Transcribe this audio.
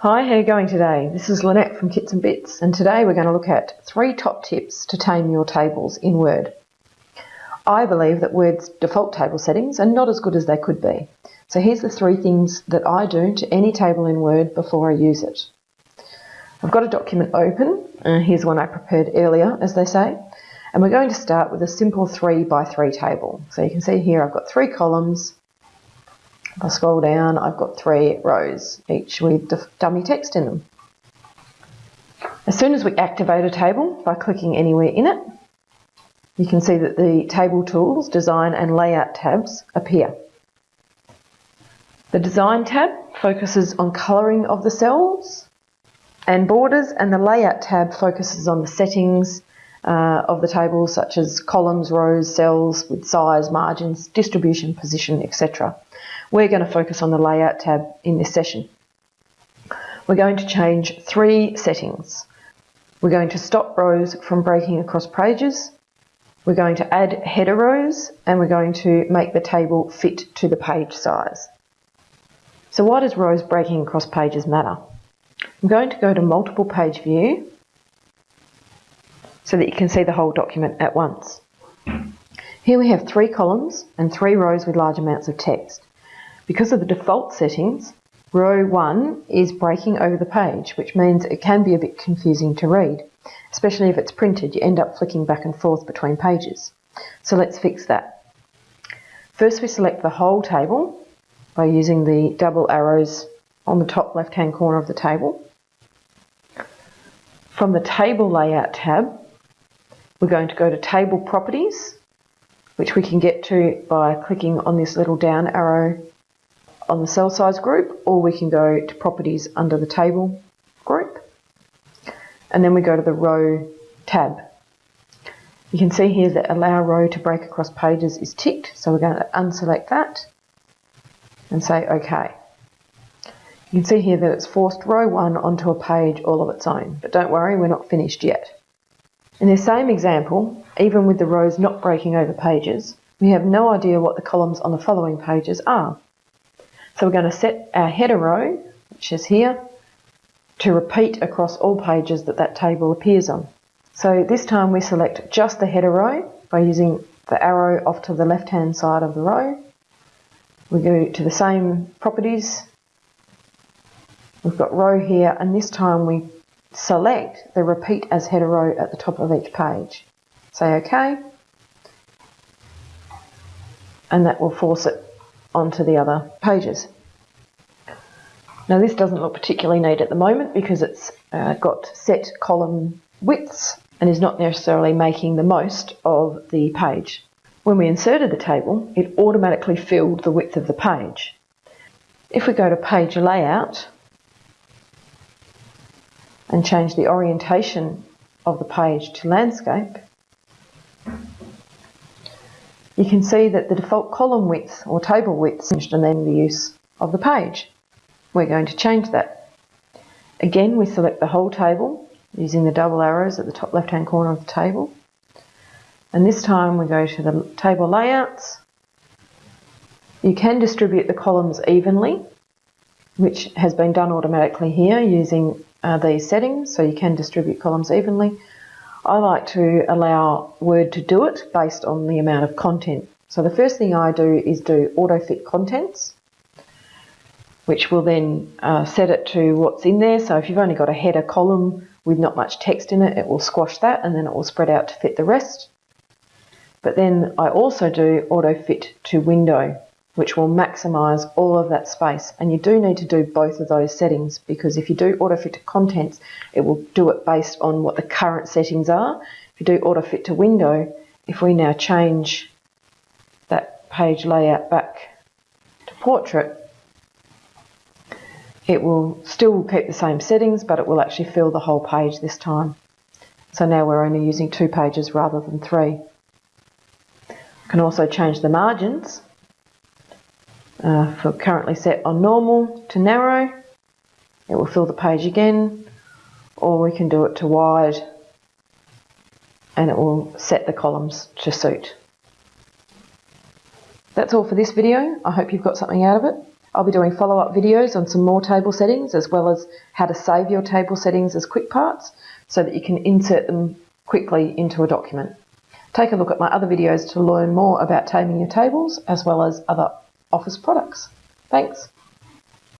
Hi, how are you going today? This is Lynette from Kits and Bits and today we're going to look at three top tips to tame your tables in Word. I believe that Word's default table settings are not as good as they could be. So here's the three things that I do to any table in Word before I use it. I've got a document open, and here's one I prepared earlier as they say, and we're going to start with a simple 3 by 3 table. So you can see here I've got three columns if I scroll down, I've got three rows, each with dummy text in them. As soon as we activate a table by clicking anywhere in it, you can see that the Table Tools, Design and Layout tabs appear. The Design tab focuses on colouring of the cells and borders and the Layout tab focuses on the settings uh, of the table such as columns, rows, cells with size, margins, distribution, position, etc. We're going to focus on the Layout tab in this session. We're going to change three settings. We're going to stop rows from breaking across pages. We're going to add header rows and we're going to make the table fit to the page size. So why does rows breaking across pages matter? I'm going to go to multiple page view so that you can see the whole document at once. Here we have three columns and three rows with large amounts of text. Because of the default settings, row 1 is breaking over the page, which means it can be a bit confusing to read, especially if it's printed. You end up flicking back and forth between pages. So let's fix that. First we select the whole table by using the double arrows on the top left hand corner of the table. From the Table Layout tab, we're going to go to Table Properties, which we can get to by clicking on this little down arrow on the cell size group or we can go to properties under the table group and then we go to the row tab. You can see here that allow row to break across pages is ticked so we're going to unselect that and say OK. You can see here that it's forced row 1 onto a page all of its own but don't worry we're not finished yet. In the same example, even with the rows not breaking over pages, we have no idea what the columns on the following pages are. So we're going to set our header row, which is here, to repeat across all pages that that table appears on. So this time we select just the header row by using the arrow off to the left hand side of the row. We go to the same properties. We've got row here and this time we select the repeat as header row at the top of each page. Say OK and that will force it onto the other pages. Now this doesn't look particularly neat at the moment because it's uh, got set column widths and is not necessarily making the most of the page. When we inserted the table, it automatically filled the width of the page. If we go to page layout and change the orientation of the page to landscape, you can see that the default column width or table width changed and then the use of the page. We're going to change that. Again, we select the whole table using the double arrows at the top left hand corner of the table. And this time we go to the table layouts. You can distribute the columns evenly, which has been done automatically here using uh, these settings, so you can distribute columns evenly. I like to allow Word to do it based on the amount of content. So the first thing I do is do auto-fit contents, which will then uh, set it to what's in there. So if you've only got a header column with not much text in it, it will squash that and then it will spread out to fit the rest. But then I also do auto-fit to window which will maximize all of that space. And you do need to do both of those settings because if you do auto fit to contents, it will do it based on what the current settings are. If you do auto fit to window, if we now change that page layout back to portrait, it will still keep the same settings, but it will actually fill the whole page this time. So now we're only using two pages rather than three. You can also change the margins uh, for currently set on normal to narrow. It will fill the page again, or we can do it to wide and it will set the columns to suit. That's all for this video. I hope you've got something out of it. I'll be doing follow-up videos on some more table settings as well as how to save your table settings as quick parts so that you can insert them quickly into a document. Take a look at my other videos to learn more about taming your tables as well as other Office products. Thanks.